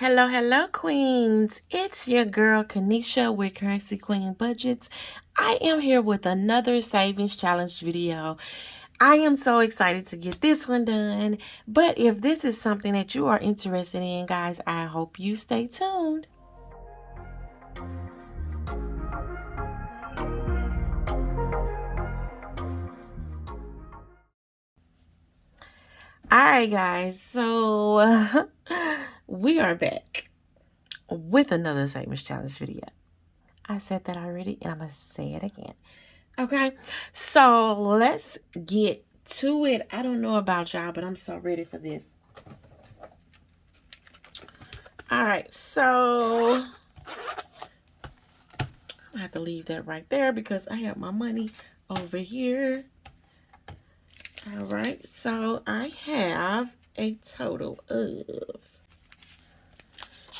Hello, hello, queens. It's your girl, Kanisha with Currency Queen Budgets. I am here with another savings challenge video. I am so excited to get this one done. But if this is something that you are interested in, guys, I hope you stay tuned. All right, guys. So we are back with another savings challenge video. I said that already and I'm going to say it again. Okay, so let's get to it. I don't know about y'all, but I'm so ready for this. All right, so I have to leave that right there because I have my money over here. All right, so I have a total of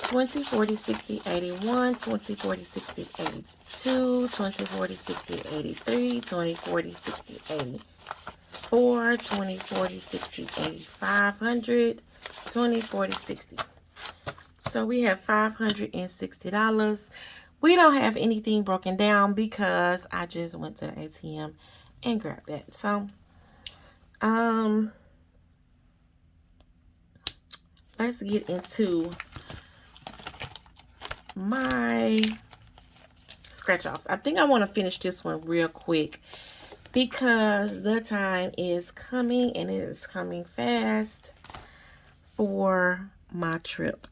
20, 40, 60, 81, 20, 40, 60, 82, 20, 40, 60, 83, 20, 40, 60, 84, 20, 40, 60, 8500, 20, 40, 60. So we have $560. We don't have anything broken down because I just went to the ATM and grabbed that. So, um, let's get into my scratch offs. I think I want to finish this one real quick because the time is coming and it is coming fast for my trip.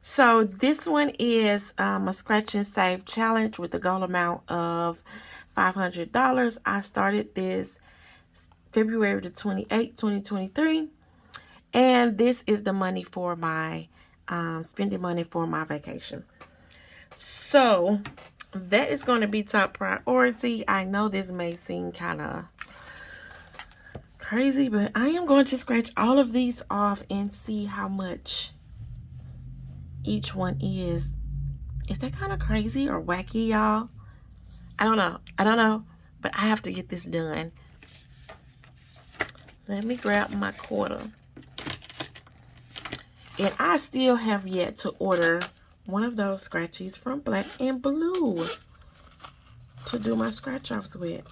So this one is um, a scratch and save challenge with a goal amount of $500. I started this February the 28th, 2023. And this is the money for my, um, spending money for my vacation. So that is going to be top priority. I know this may seem kind of crazy, but I am going to scratch all of these off and see how much each one is. Is that kind of crazy or wacky, y'all? I don't know. I don't know, but I have to get this done. Let me grab my quarter. And I still have yet to order one of those scratchies from Black and Blue to do my scratch offs with.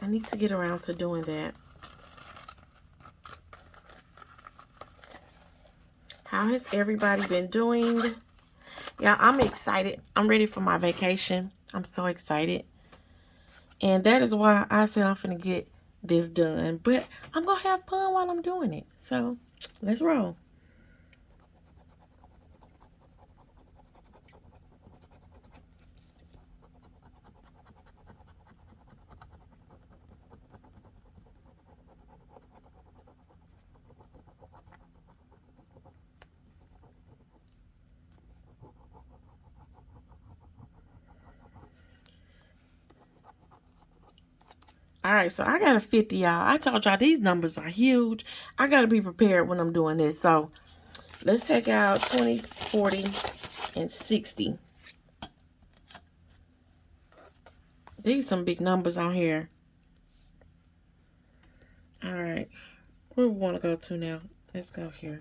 I need to get around to doing that. How has everybody been doing? Yeah, I'm excited. I'm ready for my vacation. I'm so excited. And that is why I said I'm going to get this done. But I'm going to have fun while I'm doing it. So, let's roll. All right, so I got a 50, y'all. I told y'all these numbers are huge. I got to be prepared when I'm doing this. So let's take out 20, 40, and 60. These some big numbers on here. All right. Where we want to go to now? Let's go here.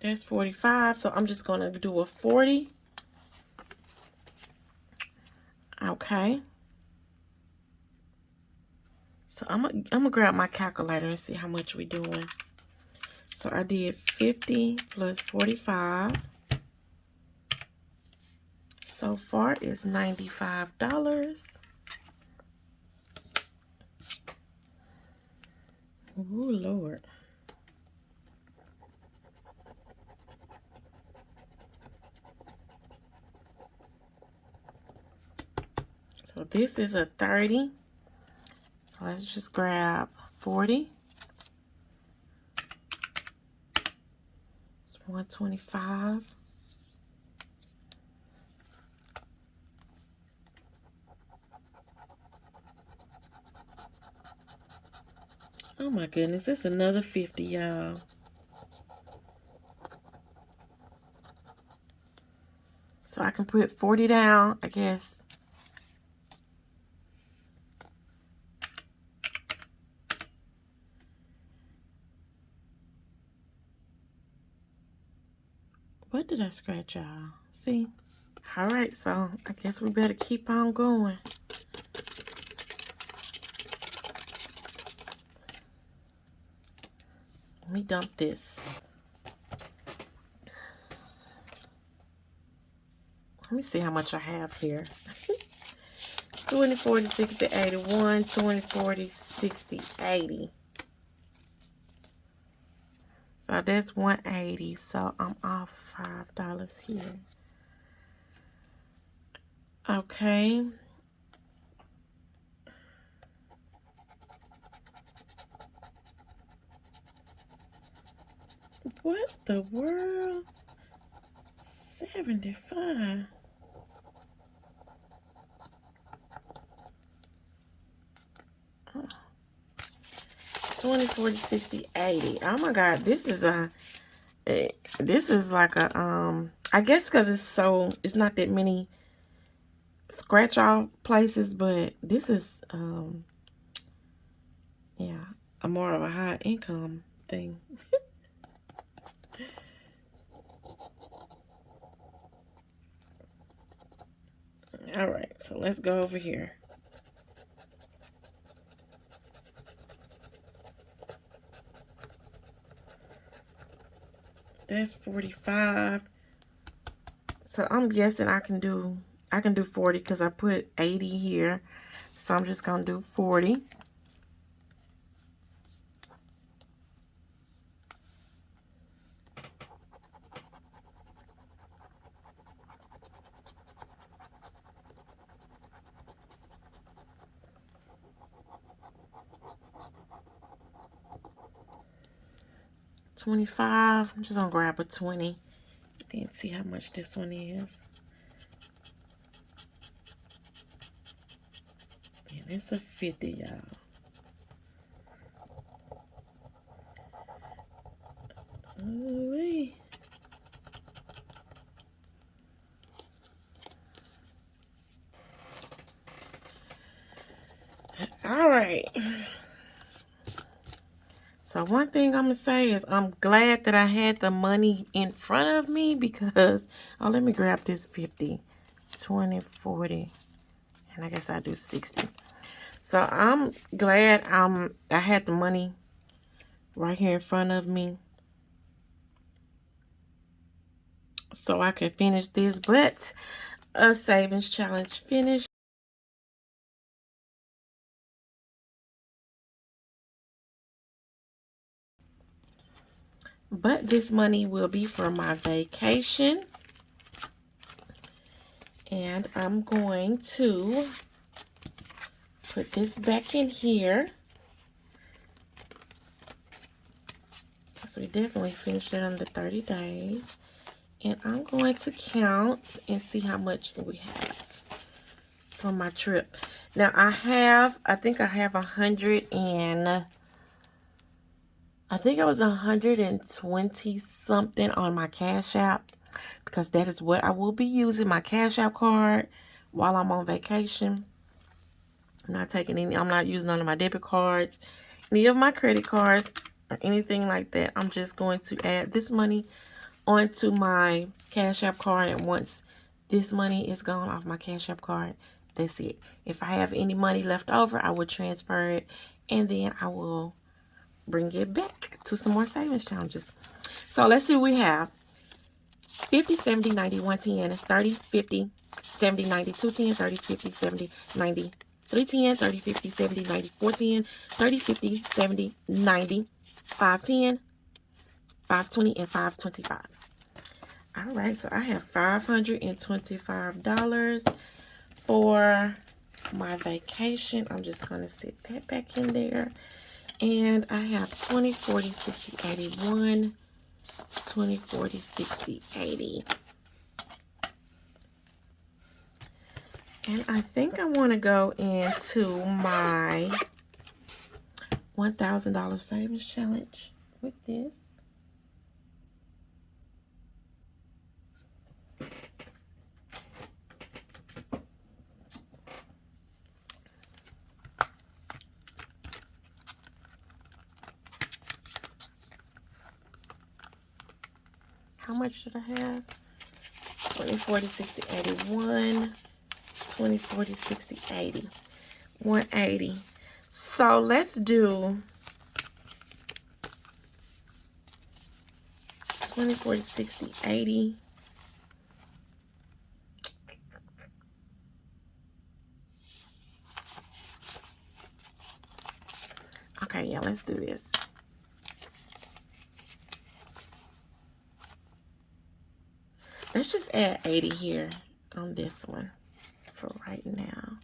That's 45. So I'm just going to do a 40. Okay. So I'm going I'm to grab my calculator and see how much we're doing. So I did 50 plus 45. So far is $95. Oh, Lord. So this is a 30. So let's just grab 40. It's 125. Oh my goodness, it's another 50, y'all. So I can put 40 down, I guess. What did I scratch, y'all? See? All right, so I guess we better keep on going. Let me dump this. Let me see how much I have here. 20, 40, 60, 81, 20, 40, 60, 80. So that's 180. So I'm off $5 here. Okay. What the world? 75. 20, 40, 60, 80. Oh my God, this is a, a this is like a, um, I guess because it's so, it's not that many scratch off places, but this is, um, yeah, a more of a high income thing. All right, so let's go over here. That's 45. So I'm guessing I can do I can do 40 because I put 80 here. So I'm just going to do 40. Twenty-five. I'm just gonna grab a twenty. Then see how much this one is. And it's a 50, y'all. All right. So one thing I'm going to say is I'm glad that I had the money in front of me because, oh, let me grab this 50, 20, 40, and I guess I do 60. So I'm glad I'm, I had the money right here in front of me. So I can finish this. But a savings challenge finished. But this money will be for my vacation. And I'm going to put this back in here. So we definitely finished it under 30 days. And I'm going to count and see how much we have for my trip. Now I have, I think I have a hundred and, I think it was a hundred and twenty something on my Cash App because that is what I will be using my Cash App card while I'm on vacation. I'm not taking any, I'm not using none of my debit cards, any of my credit cards, or anything like that. I'm just going to add this money onto my Cash App card. And once this money is gone off my Cash App card, that's it. If I have any money left over, I will transfer it. And then I will bring it back to some more savings challenges. So let's see we have. 50, 70, 90, 110, 30, 50, 70, 90, 210, 30, 50, 70, 90, 310, 30, 50, 70, 90, 410, 30, 50, 70, 90, 510, 520, and 525. All right, so I have $525 for my vacation. I'm just going to sit that back in there. And I have 20, 40, 60, 81, 20, 40, 60, 80. And I think I want to go into my $1,000 savings challenge with this. How much should I have? 20, 40, 60, 81, 20, 40, 60, 80, 180. So let's do 20, 40, 60, 80. Okay, yeah, let's do this. Add 80 here on this one for right now.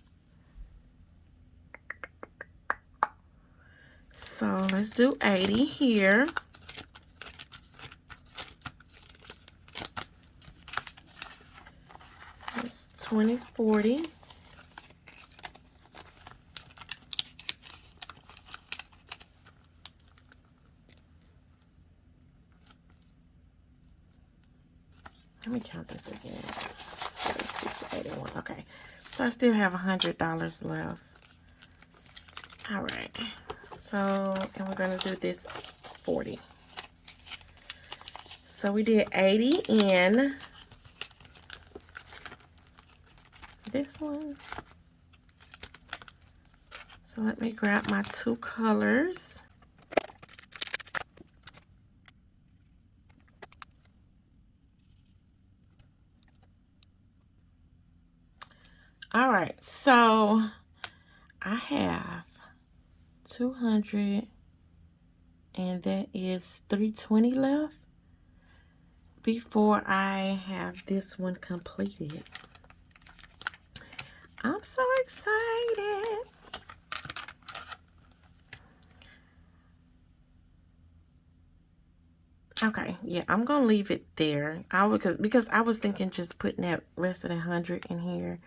So let's do 80 here. That's 20, 40. Let me count this again. 81. Okay. So I still have a $100 left. All right. So, and we're going to do this 40. So we did 80 in this one. So let me grab my two colors. All right, so I have 200 and that is 320 left before I have this one completed. I'm so excited. Okay, yeah, I'm gonna leave it there. I would because because I was thinking just putting that rest of the hundred in here.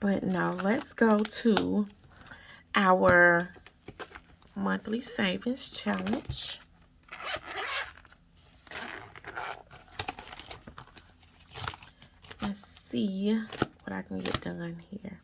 But no, let's go to our monthly savings challenge. Let's see what I can get done here.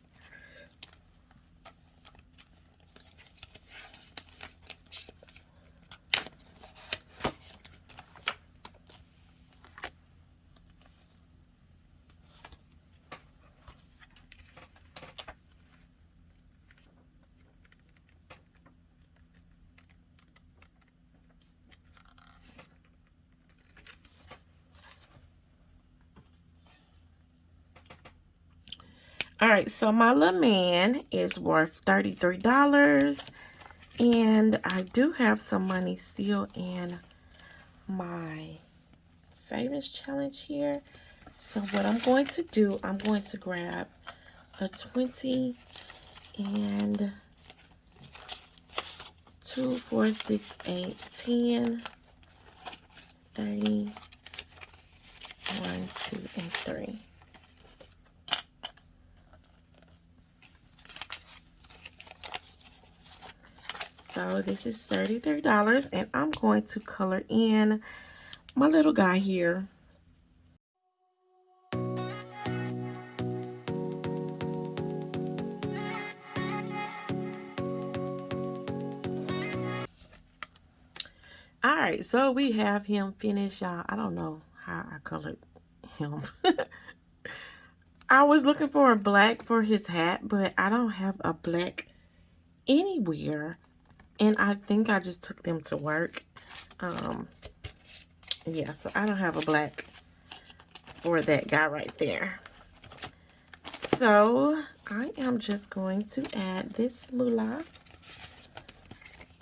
All right, so my little man is worth $33. And I do have some money still in my savings challenge here. So what I'm going to do, I'm going to grab a 20 and 2, 4, 6, 8, 10, 30, 1, 2, and 3. So this is $33 and I'm going to color in my little guy here. All right, so we have him finished, y'all. I don't know how I colored him. I was looking for a black for his hat, but I don't have a black anywhere and I think I just took them to work. Um, yeah, so I don't have a black for that guy right there. So I am just going to add this moolah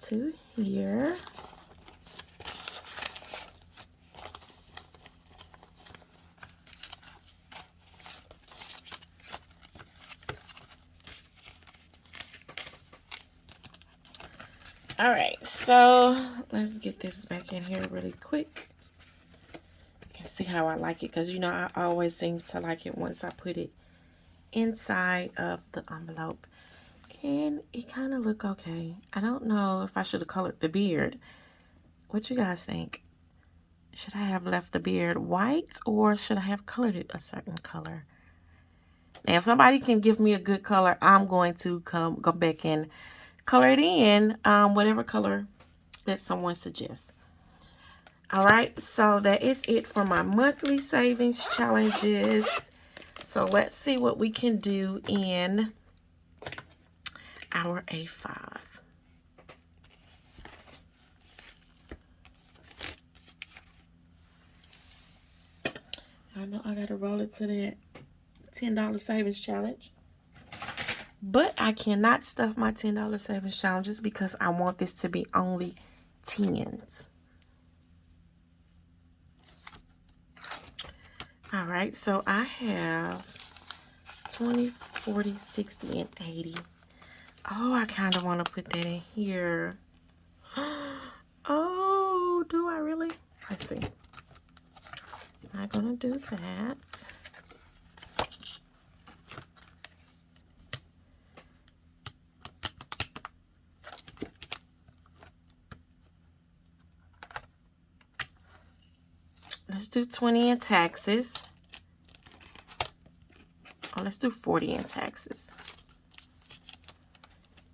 to here. All right, so let's get this back in here really quick. and see how I like it because, you know, I always seem to like it once I put it inside of the envelope. And it kind of look okay. I don't know if I should have colored the beard. What you guys think? Should I have left the beard white or should I have colored it a certain color? Now, if somebody can give me a good color, I'm going to come go back and color it in um, whatever color that someone suggests. All right, so that is it for my monthly savings challenges. So let's see what we can do in our A5. I know I gotta roll it to that $10 savings challenge. But I cannot stuff my $10 savings challenges because I want this to be only 10s. All right, so I have 20, 40, 60, and 80. Oh, I kind of want to put that in here. Oh, do I really? Let's see. I'm going to do that. Let's do 20 in taxes. Oh, let's do 40 in taxes.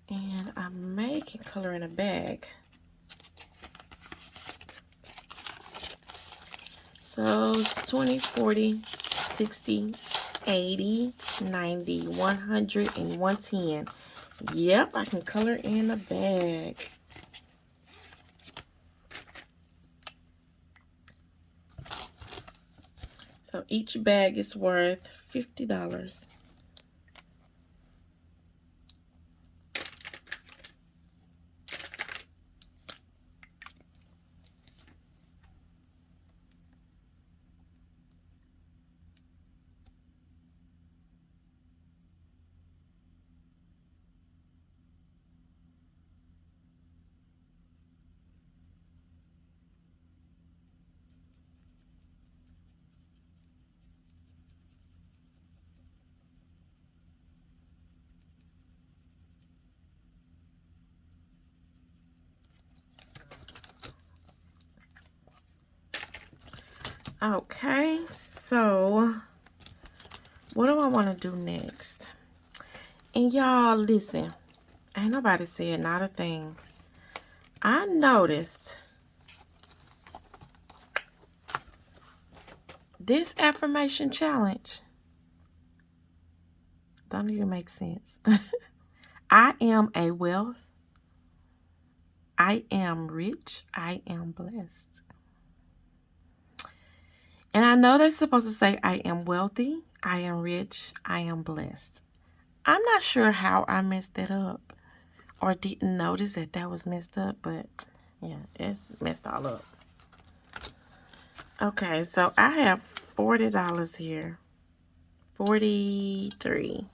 And I'm making color in a bag. So it's 20, 40, 60, 80, 90, 100, and 110. Yep, I can color in a bag. So each bag is worth $50. Okay, so what do I want to do next? And y'all, listen, ain't nobody said not a thing. I noticed this affirmation challenge don't even make sense. I am a wealth. I am rich. I am blessed. And I know they're supposed to say, I am wealthy, I am rich, I am blessed. I'm not sure how I messed that up or didn't notice that that was messed up, but yeah, it's messed all up. Okay, so I have $40 here. 43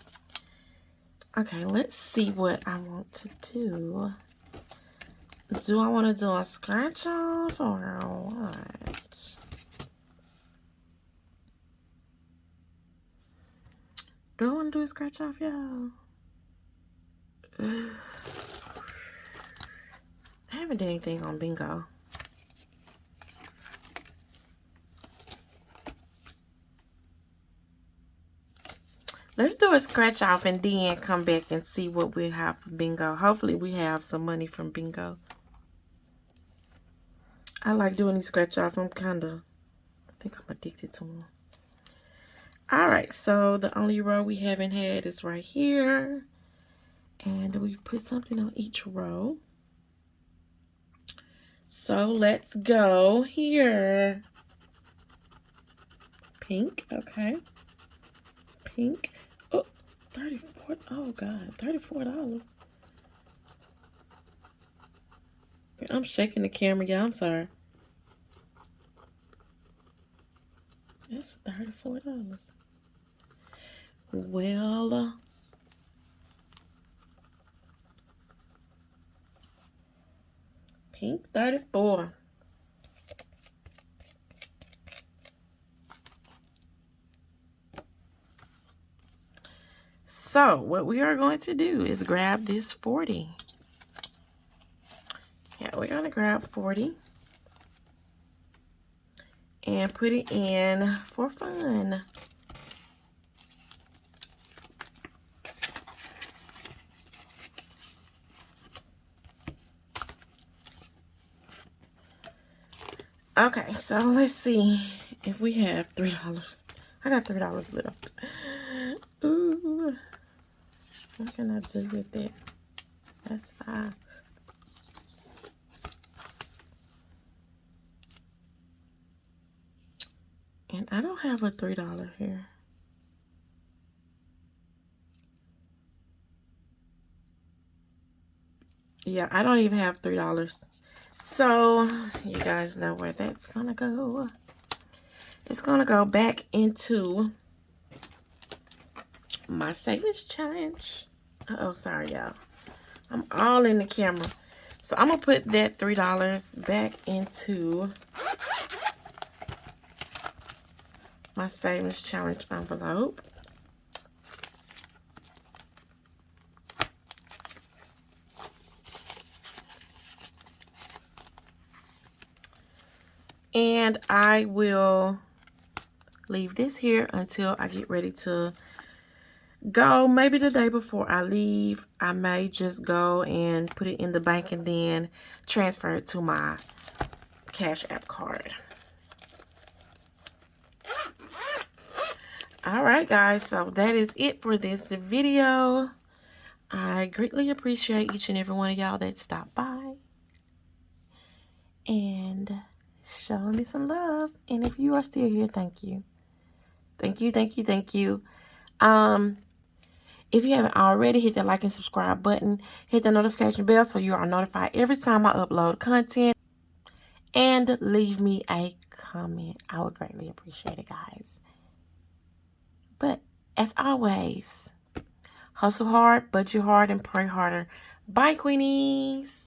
Okay, let's see what I want to do. Do I want to do a scratch off or what? Do I want to do a scratch off, y'all? I haven't done anything on bingo. Let's do a scratch off and then come back and see what we have for bingo. Hopefully we have some money from bingo. I like doing these scratch off. I'm kind of, I think I'm addicted to them. All right, so the only row we haven't had is right here. And we've put something on each row. So let's go here. Pink, okay. Pink. Oh, 34. Oh, God, $34. I'm shaking the camera, yeah, I'm sorry. That's $34. Well, uh, pink 34. So, what we are going to do is grab this 40. Yeah, we're going to grab 40 and put it in for fun. Okay, so let's see if we have three dollars. I got three dollars left. Ooh, what can I do with it? That's fine. And I have a three dollar here. Yeah, I don't even have three dollars. So you guys know where that's gonna go. It's gonna go back into my savings challenge. Uh oh, sorry y'all. I'm all in the camera. So I'm gonna put that three dollars back into my savings challenge envelope. And I will leave this here until I get ready to go. Maybe the day before I leave, I may just go and put it in the bank and then transfer it to my Cash App card. All right guys so that is it for this video. I greatly appreciate each and every one of y'all that stopped by. And showing me some love. And if you are still here thank you. Thank you thank you thank you. Um if you haven't already hit that like and subscribe button. Hit the notification bell so you are notified every time i upload content. And leave me a comment. I would greatly appreciate it guys but as always, hustle hard, budget hard, and pray harder. Bye, Queenies.